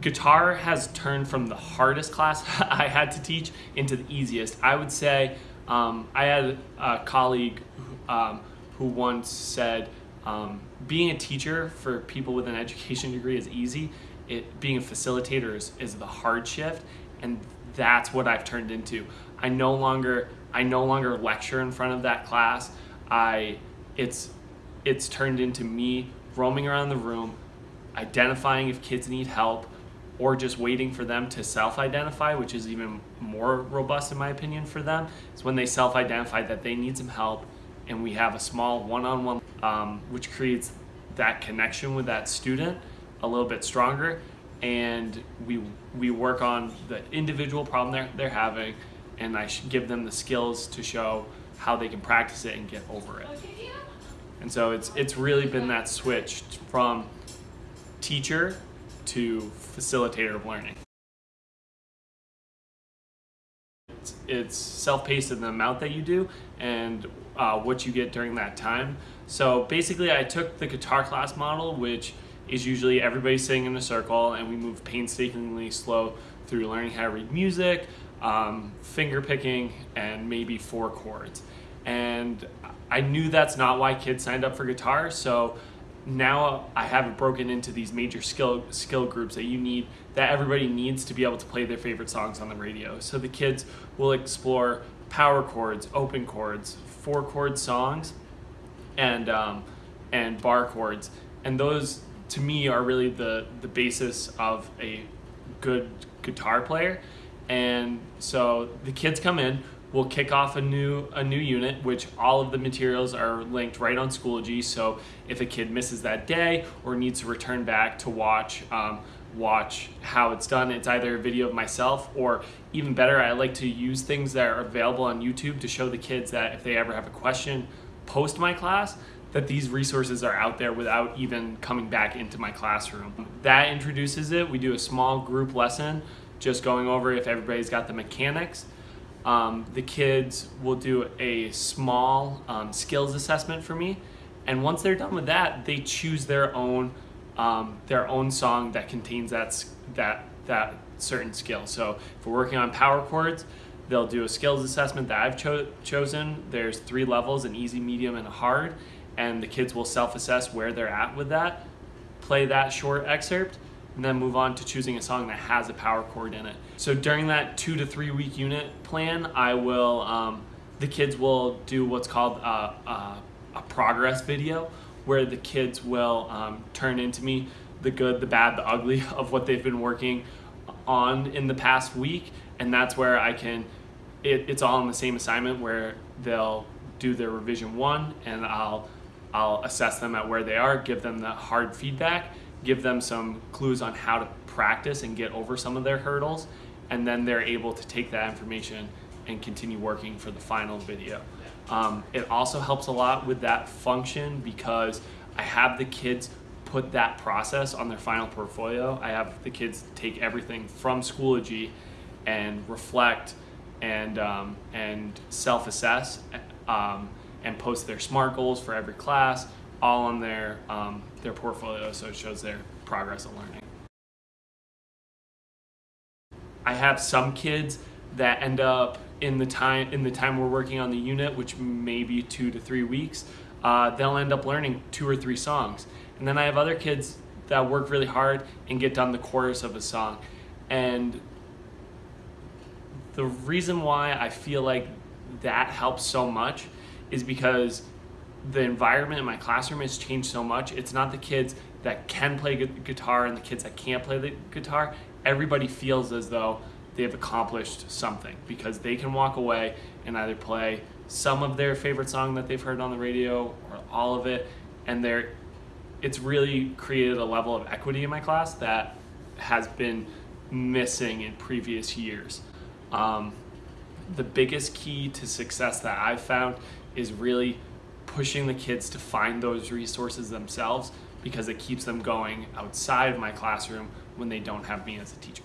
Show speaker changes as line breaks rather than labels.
guitar has turned from the hardest class I had to teach into the easiest. I would say um, I had a colleague um, who once said, um, being a teacher for people with an education degree is easy. It, being a facilitator is, is the hard shift, and that's what I've turned into. I no longer I no longer lecture in front of that class. I it's it's turned into me roaming around the room, identifying if kids need help, or just waiting for them to self-identify, which is even more robust in my opinion for them. Is when they self-identify that they need some help, and we have a small one-on-one, um, which creates that connection with that student a little bit stronger, and we we work on the individual problem they're they're having, and I give them the skills to show how they can practice it and get over it. And so it's it's really been that switch from teacher to facilitator of learning. It's, it's self-paced in the amount that you do and uh, what you get during that time. So basically I took the guitar class model, which is usually everybody sitting in a circle and we move painstakingly slow through learning how to read music, um, finger picking, and maybe four chords. And I knew that's not why kids signed up for guitar, so now I have it broken into these major skill skill groups that you need that everybody needs to be able to play their favorite songs on the radio. So the kids will explore power chords, open chords, four chord songs, and um, and bar chords, and those to me are really the the basis of a good guitar player. And so the kids come in, we'll kick off a new a new unit which all of the materials are linked right on schoology. So if a kid misses that day or needs to return back to watch um, watch how it's done it's either a video of myself or even better i like to use things that are available on youtube to show the kids that if they ever have a question post my class that these resources are out there without even coming back into my classroom. That introduces it. We do a small group lesson just going over if everybody's got the mechanics um, the kids will do a small um, skills assessment for me. And once they're done with that, they choose their own um, their own song that contains that that that certain skill. So if we're working on power chords, they'll do a skills assessment that I've cho chosen. There's three levels: an easy, medium, and a hard. And the kids will self-assess where they're at with that. Play that short excerpt, and then move on to choosing a song that has a power chord in it. So during that two to three week unit plan, I will, um, the kids will do what's called a, a, a, progress video where the kids will um, turn into me the good, the bad, the ugly of what they've been working on in the past week. And that's where I can, it, it's all in the same assignment where they'll do their revision one and I'll, I'll assess them at where they are, give them the hard feedback, give them some clues on how to practice and get over some of their hurdles, and then they're able to take that information and continue working for the final video. Um, it also helps a lot with that function because I have the kids put that process on their final portfolio. I have the kids take everything from Schoology and reflect and, um, and self-assess um, and post their SMART goals for every class all on their, um, their portfolio so it shows their progress of learning. I have some kids that end up in the time in the time we're working on the unit, which may be two to three weeks, uh, they'll end up learning two or three songs. And then I have other kids that work really hard and get done the chorus of a song. And the reason why I feel like that helps so much is because the environment in my classroom has changed so much. It's not the kids that can play guitar and the kids that can't play the guitar. Everybody feels as though they've accomplished something because they can walk away and either play some of their favorite song that they've heard on the radio or all of it and they're it's really created a level of equity in my class that has been missing in previous years. Um, the biggest key to success that I've found is really pushing the kids to find those resources themselves because it keeps them going outside of my classroom when they don't have me as a teacher.